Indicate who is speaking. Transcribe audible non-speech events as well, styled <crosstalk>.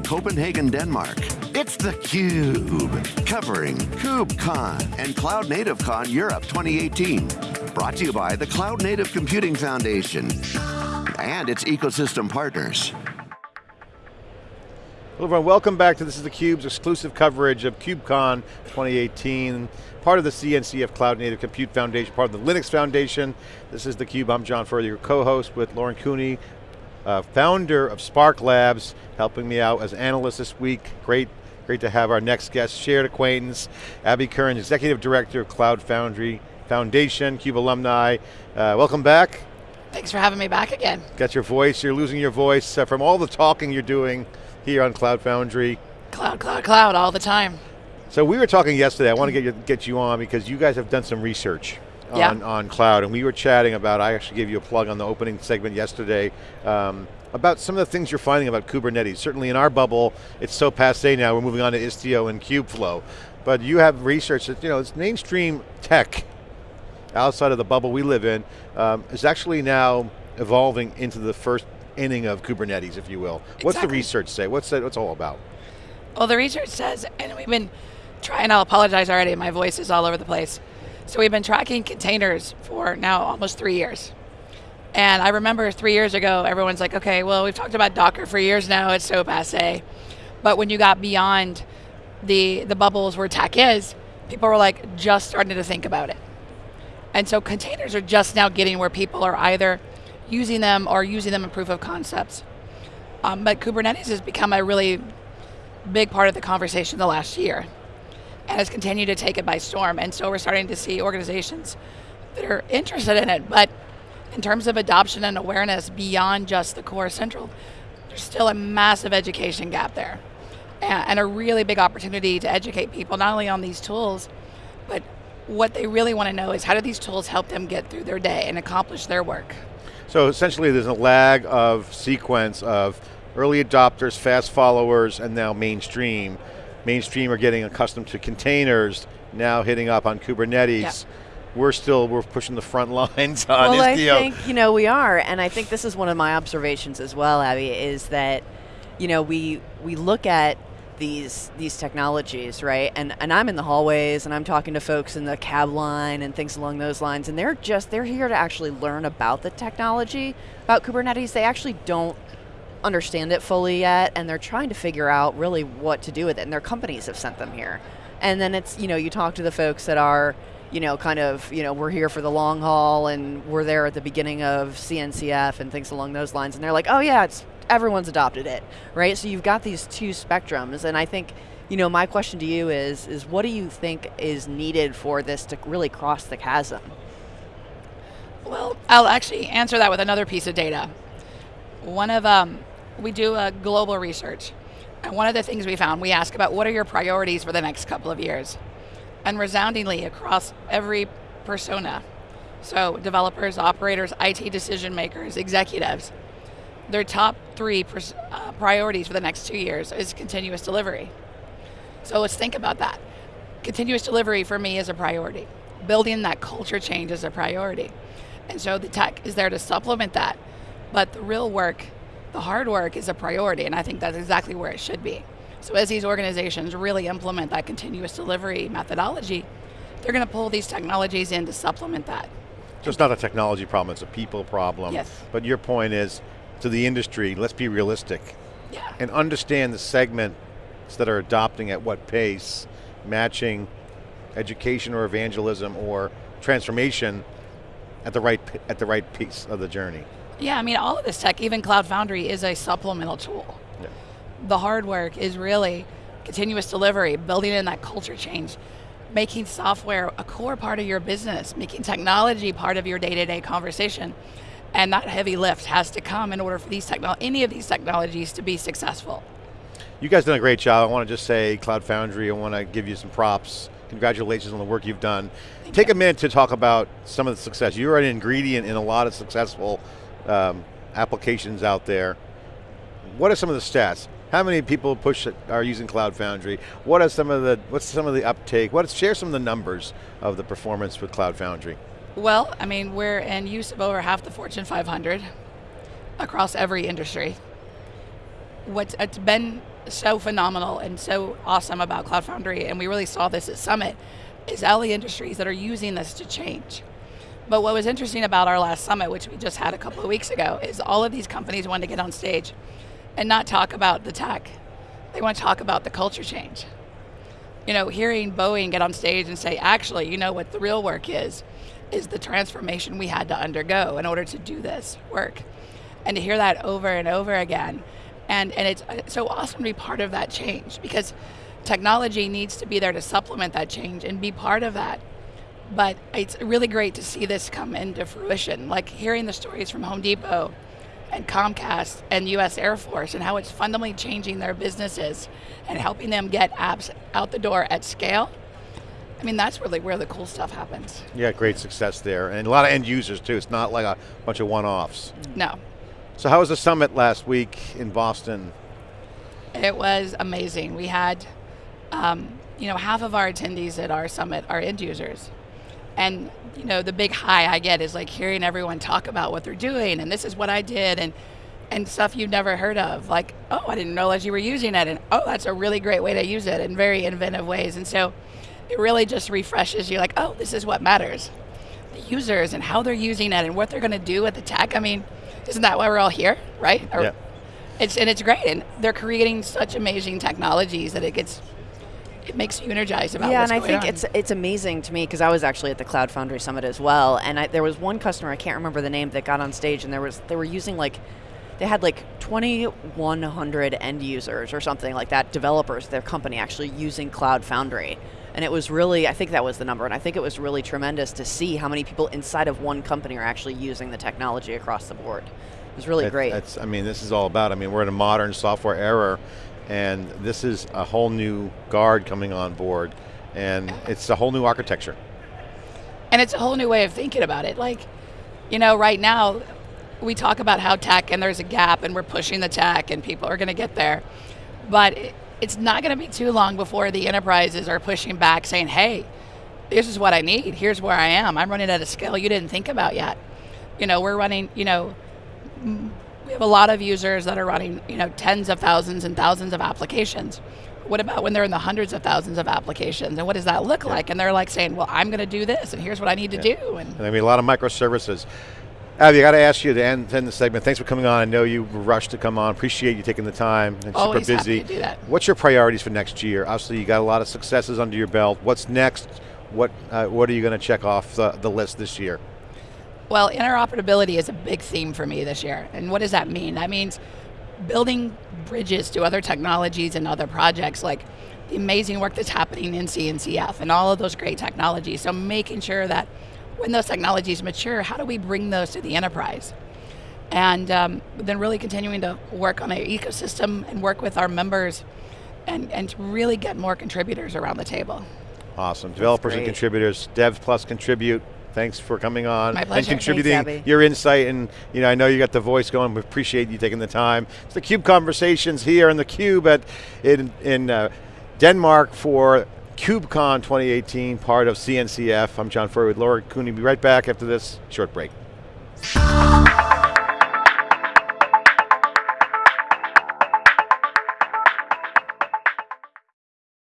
Speaker 1: Copenhagen, Denmark, it's theCUBE, covering KubeCon and Cloud Native Con Europe 2018. Brought to you by the Cloud Native Computing Foundation and its ecosystem partners.
Speaker 2: Hello everyone, welcome back to this is theCUBE's exclusive coverage of KubeCon 2018, part of the CNCF Cloud Native Compute Foundation, part of the Linux Foundation. This is theCUBE, I'm John Furrier, your co-host with Lauren Cooney, uh, founder of Spark Labs, helping me out as analyst this week. Great, great to have our next guest, shared acquaintance, Abby Kearns, Executive Director of Cloud Foundry Foundation, CUBE alumni. Uh, welcome back.
Speaker 3: Thanks for having me back again.
Speaker 2: Got your voice, you're losing your voice uh, from all the talking you're doing here on Cloud Foundry.
Speaker 3: Cloud, cloud, cloud, all the time.
Speaker 2: So we were talking yesterday, I want to get you, get you on because you guys have done some research
Speaker 3: yeah.
Speaker 2: on, on cloud, and we were chatting about, I actually gave you a plug on the opening segment yesterday, um, about some of the things you're finding about Kubernetes. Certainly in our bubble, it's so passe now, we're moving on to Istio and Kubeflow. But you have research that, you know, it's mainstream tech outside of the bubble we live in, um, is actually now evolving into the first inning of Kubernetes, if you will. Exactly. What's the research say? What's that, what's all about?
Speaker 3: Well, the research says, and we've been trying, I'll apologize already, my voice is all over the place. So we've been tracking containers for now almost three years. And I remember three years ago, everyone's like, okay, well, we've talked about Docker for years now, it's so passe. But when you got beyond the, the bubbles where tech is, people were like just starting to think about it. And so containers are just now getting where people are either using them or using them in proof of concepts. Um, but Kubernetes has become a really big part of the conversation the last year and has continued to take it by storm. And so we're starting to see organizations that are interested in it, but in terms of adoption and awareness beyond just the core central, there's still a massive education gap there. And a really big opportunity to educate people not only on these tools, but what they really want to know is how do these tools help them get through their day and accomplish their work.
Speaker 2: So essentially there's a lag of sequence of early adopters, fast followers, and now mainstream. Mainstream are getting accustomed to containers, now hitting up on Kubernetes. We're still, we're pushing the front <laughs> lines on
Speaker 4: well. I think, you know, we are, and I think this is one of my observations as well, Abby, is that, you know, we, we look at these these technologies, right? And and I'm in the hallways and I'm talking to folks in the cab line and things along those lines, and they're just they're here to actually learn about the technology, about Kubernetes. They actually don't understand it fully yet, and they're trying to figure out really what to do with it. And their companies have sent them here. And then it's you know you talk to the folks that are you know, kind of, you know, we're here for the long haul and we're there at the beginning of CNCF and things along those lines. And they're like, oh yeah, it's everyone's adopted it, right? So you've got these two spectrums, and I think, you know, my question to you is, is what do you think is needed for this to really cross the chasm?
Speaker 3: Well, I'll actually answer that with another piece of data. One of, um, we do a global research, and one of the things we found, we ask about what are your priorities for the next couple of years? And resoundingly across every persona, so developers, operators, IT decision makers, executives, their top three uh, priorities for the next two years is continuous delivery. So let's think about that. Continuous delivery for me is a priority. Building that culture change is a priority. And so the tech is there to supplement that. But the real work, the hard work is a priority, and I think that's exactly where it should be. So as these organizations really implement that continuous delivery methodology, they're going to pull these technologies in to supplement that.
Speaker 2: So it's not a technology problem, it's a people problem.
Speaker 3: Yes.
Speaker 2: But your point is, to the industry, let's be realistic.
Speaker 3: Yeah.
Speaker 2: And understand the segments that are adopting at what pace, matching education or evangelism or transformation at the right at the right piece of the journey.
Speaker 3: Yeah, I mean all of this tech, even Cloud Foundry is a supplemental tool.
Speaker 2: Yeah.
Speaker 3: The hard work is really continuous delivery, building in that culture change, making software a core part of your business, making technology part of your day-to-day -day conversation. And that heavy lift has to come in order for these any of these technologies to be successful.
Speaker 2: You guys done a great job. I want to just say Cloud Foundry, I want to give you some props. Congratulations on the work you've done.
Speaker 3: Thank
Speaker 2: Take
Speaker 3: you.
Speaker 2: a minute to talk about some of the success. You're an ingredient in a lot of successful um, applications out there. What are some of the stats? How many people push are using Cloud Foundry? What are some of the, what's some of the uptake? What, share some of the numbers of the performance with Cloud Foundry.
Speaker 3: Well, I mean, we're in use of over half the Fortune 500 across every industry. What's it's been so phenomenal and so awesome about Cloud Foundry, and we really saw this at Summit, is all the industries that are using this to change. But what was interesting about our last summit, which we just had a couple of weeks ago, is all of these companies wanted to get on stage and not talk about the tech. They want to talk about the culture change. You know, hearing Boeing get on stage and say, actually, you know what the real work is, is the transformation we had to undergo in order to do this work. And to hear that over and over again. And, and it's, it's so awesome to be part of that change because technology needs to be there to supplement that change and be part of that. But it's really great to see this come into fruition, like hearing the stories from Home Depot and Comcast and US Air Force and how it's fundamentally changing their businesses and helping them get apps out the door at scale. I mean, that's really where the cool stuff happens.
Speaker 2: Yeah, great success there. And a lot of end users too. It's not like a bunch of one-offs.
Speaker 3: No.
Speaker 2: So how was the summit last week in Boston?
Speaker 3: It was amazing. We had, um, you know, half of our attendees at our summit are end users. And, you know, the big high I get is like hearing everyone talk about what they're doing and this is what I did and and stuff you've never heard of. Like, oh, I didn't know realize you were using it and oh, that's a really great way to use it in very inventive ways. And so it really just refreshes you like, oh, this is what matters. The users and how they're using it and what they're going to do with the tech. I mean, isn't that why we're all here, right? Or,
Speaker 2: Yeah.
Speaker 3: It's, and it's great. And they're creating such amazing technologies that it gets, it makes you energized about
Speaker 4: yeah,
Speaker 3: what's
Speaker 4: and I
Speaker 3: going
Speaker 4: think
Speaker 3: on.
Speaker 4: it's it's amazing to me because I was actually at the Cloud Foundry Summit as well, and I, there was one customer I can't remember the name that got on stage, and there was they were using like they had like 2,100 end users or something like that, developers, their company actually using Cloud Foundry. And it was really, I think that was the number, and I think it was really tremendous to see how many people inside of one company are actually using the technology across the board. It was really
Speaker 2: That-
Speaker 4: great.
Speaker 2: That's, I mean, this is all about, I mean, we're in a modern software era, and this is a whole new guard coming on board, and it's a whole new architecture.
Speaker 3: And it's a whole new way of thinking about it. Like, you know, right now we talk about how tech and there's a gap and we're pushing the tech and people are going to get there. But it, it's not going to be too long before the enterprises are pushing back saying, hey, this is what I need. Here's where I am. I'm running at a scale you didn't think about yet. You know, we're running, you know, we have a lot of users that are running, you know, tens of thousands and thousands of applications. What about when they're in the hundreds of thousands of applications? And what does that look like? And they're like saying, well, I'm going to do this, and here's what I need to do. And
Speaker 2: And I mean, a lot of microservices. Abby, I got to ask you to end, end the segment. Thanks for coming on. I know you rushed to come on. Appreciate you taking the time. And
Speaker 3: Always
Speaker 2: super
Speaker 3: happy
Speaker 2: busy.
Speaker 3: to do that.
Speaker 2: What's your priorities for next year? Obviously, you got a lot of successes under your belt. What's next? What uh, What are you going to check off the, the list this year?
Speaker 3: Well, interoperability is a big theme for me this year. And what does that mean? That means building bridges to other technologies and other projects like the amazing work that's happening in CNCF and all of those great technologies. So making sure that when those technologies mature, how do we bring those to the enterprise? And um, then really continuing to work on our ecosystem and work with our members and, and to really get more contributors around the table.
Speaker 2: Awesome. Developers and contributors, Dev plus contribute. Thanks for coming on
Speaker 3: My
Speaker 2: and contributing
Speaker 4: Thanks,
Speaker 2: your insight. And you know, I know you got the voice going. We appreciate you taking the time. It's the Cube Conversations here in the Cube at in in uh, Denmark for KubeCon 2018, part of CNCF. I'm John Furrier with Lauren Cooney. Be right back after this short break.